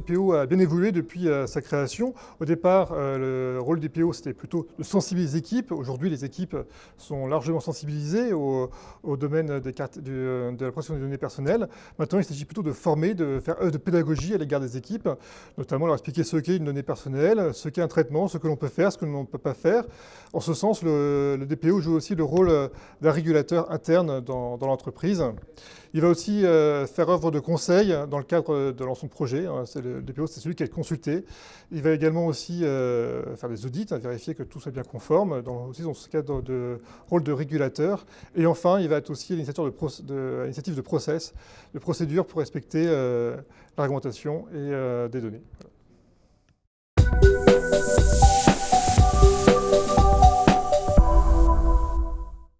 PO a bien évolué depuis sa création. Au départ, le rôle du PO, c'était plutôt de sensibiliser les équipes. Aujourd'hui, les équipes sont largement sensibilisées au, domaine cartes, de la protection des données personnelles. Maintenant, il s'agit plutôt de former, de faire œuvre de pédagogie à l'égard des équipes, notamment leur expliquer ce qu'est une donnée personnelle, ce qu'est un traitement, ce que l'on peut faire, ce que l'on ne peut pas faire. En ce sens, le, DPO joue aussi le rôle d'un régulateur interne dans, l'entreprise. Il va aussi euh, faire œuvre de conseil dans le cadre de l'ensemble projet. Hein. Le DPO, c'est celui qui est consulté. Il va également aussi euh, faire des audits, hein, vérifier que tout soit bien conforme, dans, aussi dans ce cadre de rôle de régulateur. Et enfin, il va être aussi l'initiative de, de, process, de procédure pour respecter euh, la réglementation et des données.